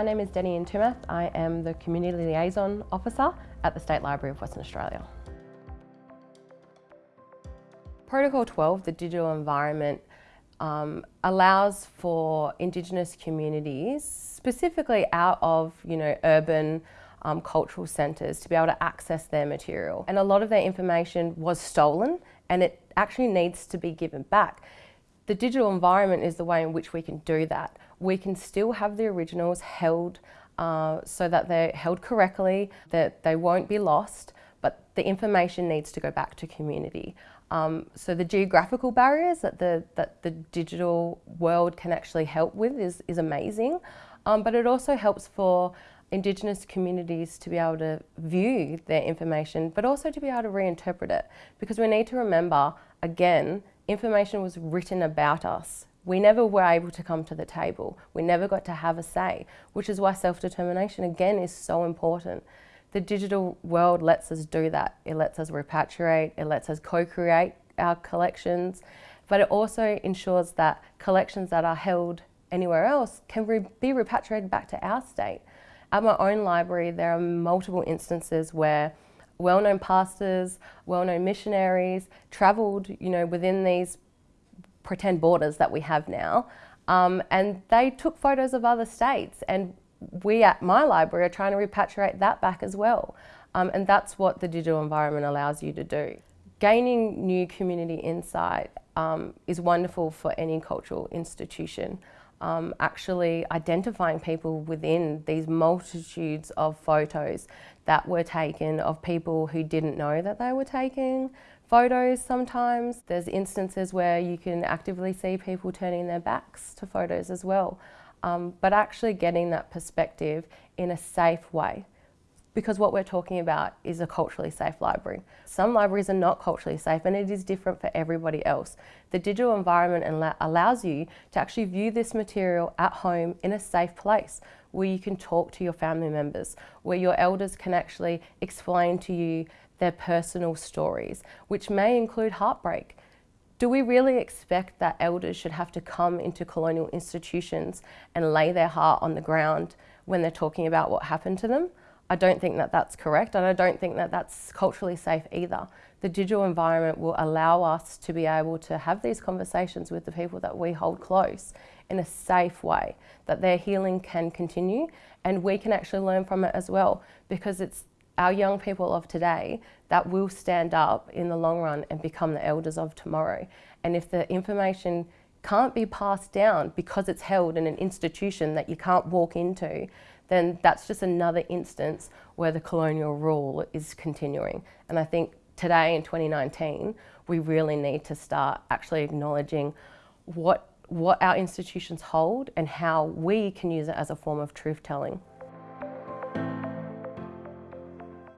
My name is Denny Intumath. I am the Community Liaison Officer at the State Library of Western Australia. Protocol 12, the digital environment, um, allows for Indigenous communities, specifically out of you know urban um, cultural centres, to be able to access their material. And a lot of their information was stolen and it actually needs to be given back. The digital environment is the way in which we can do that. We can still have the originals held uh, so that they're held correctly, that they won't be lost, but the information needs to go back to community. Um, so the geographical barriers that the, that the digital world can actually help with is, is amazing, um, but it also helps for Indigenous communities to be able to view their information, but also to be able to reinterpret it. Because we need to remember, again, information was written about us. We never were able to come to the table. We never got to have a say, which is why self-determination, again, is so important. The digital world lets us do that. It lets us repatriate, it lets us co-create our collections, but it also ensures that collections that are held anywhere else can re be repatriated back to our state. At my own library, there are multiple instances where well-known pastors, well-known missionaries travelled, you know, within these pretend borders that we have now, um, and they took photos of other states and we at my library are trying to repatriate that back as well. Um, and that's what the digital environment allows you to do. Gaining new community insight um, is wonderful for any cultural institution. Um, actually identifying people within these multitudes of photos that were taken of people who didn't know that they were taking photos sometimes. There's instances where you can actively see people turning their backs to photos as well um, but actually getting that perspective in a safe way. Because what we're talking about is a culturally safe library. Some libraries are not culturally safe and it is different for everybody else. The digital environment allows you to actually view this material at home in a safe place where you can talk to your family members, where your elders can actually explain to you their personal stories, which may include heartbreak. Do we really expect that elders should have to come into colonial institutions and lay their heart on the ground when they're talking about what happened to them? I don't think that that's correct and I don't think that that's culturally safe either. The digital environment will allow us to be able to have these conversations with the people that we hold close in a safe way, that their healing can continue and we can actually learn from it as well because it's our young people of today that will stand up in the long run and become the elders of tomorrow. And if the information can't be passed down because it's held in an institution that you can't walk into, then that's just another instance where the colonial rule is continuing. And I think today in 2019, we really need to start actually acknowledging what, what our institutions hold and how we can use it as a form of truth telling.